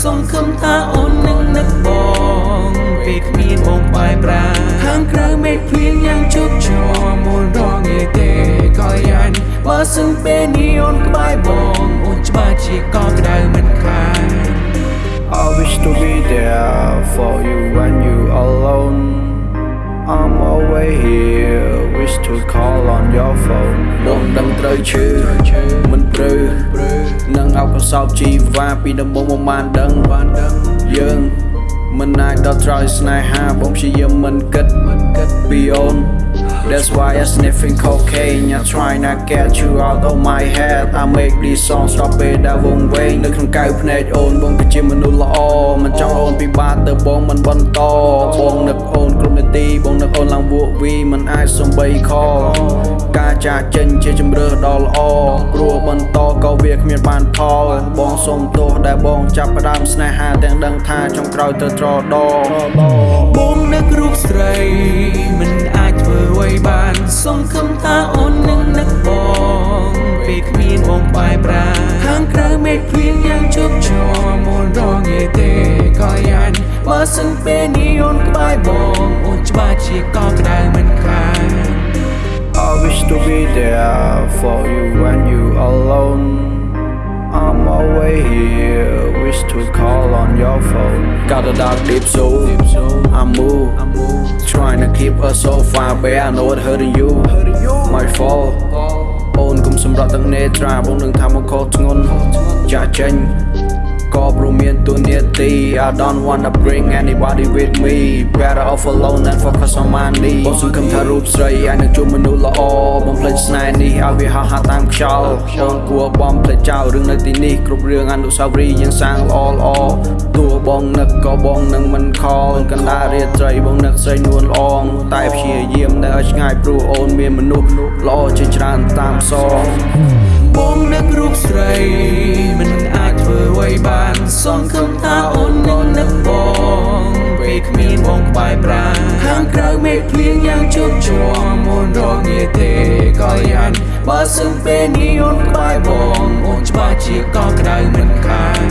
សង្ឃឹមថាអូននឹងនឹកបងពេលគ្មានបងបែបប្រាខាងក្រៅមេឃភ្លៀងយ៉ាងជោគជ័យមុនរងាទេក៏យ៉ាញ់បើសឹងពេលនេះអូនក្បែរបងអូនច្បាស់ជាកក្ដៅមិនខាន I wish to be there for you when you alone. I'm always here, wish to call on your phone. បងដឹងត្រូវឈឺមិនព្រឺនឹងអោបសោបជីវ៉ាពីដំបូងមកបានដឹងបានដឹងយើងមិនអាចដល់ត្រើយស្នេហាបងព្យាយាមមិនគិតមិនគិតពីអូន That's why I sniffing cocaine I try not get you out of my head I make these songs ដល់ពេលដែលវង្វេងនៅក្នុងកៅភ្នែកអូនបងគឺជាមនុស្សល្អមិនចង់អូនពិបាក ទៅបងមិនបន្តបងនឹកអូនគ្រប់នាទីបងនឹកអូនឡើងវក់វីមិនអាចសំបីខការចាកចេញជាជំរឿដ៏ល្អព្រោះបន្តក៏វាគ្មានបានផលបងសុំទោសដែលបងចាប់ផ្ដើមស្នេហាទាំងដឹងថាចុងក្រោយទៅត្រដរ សឹងពេលនេះអូនក្បែរបងអូនច្បាស់ជាកក្ដៅមិនខាន I wish to be there for you when you alone. I'm always here, wish to call on your phone. Got a dark deep soul, I move, trying to keep us so far away. I know it hurting you, my fault. អូនគុំសម្រាប់ទាំងនេត្រាបងនឹងថាមកខុសធ្ងន់ចាក់ចេញ ក៏ព្រមមានទូនាទី I don't wanna bring anybody with me better off alone than focus on my needs បងសង្ឃឹមថារូបស្រីអាចនឹងជួបមនុស្សល្អបំភ្លេចស្នេហ៍នេះឲ្យវាហោះហើរតាមខ្យល់អូនគួរបំភ្លេចចោលរឿងនៅទីនេះគ្រប់រឿងអនុស្សាវរីយ៍យ៉ាងសាងល្អល្អទោះបងនឹកក៏បងនឹងមិនខលកណ្ដាលរាត្រីបងនឹកស្រីនួនល្អងតែព្យាយាមនៅឲ្យឆ្ងាយព្រោះអូនមានមនុស្សល្អជាច្រើនតាមសងបងនឹករូបស្រី មេឃភ្លៀងយ៉ាងជោគជ័យមុនរងាទេក៏យ៉ាញ់បើសឹងពេលនេះអូនក្បែរបងអូនច្បាស់ជាកក្ដៅមិនខាន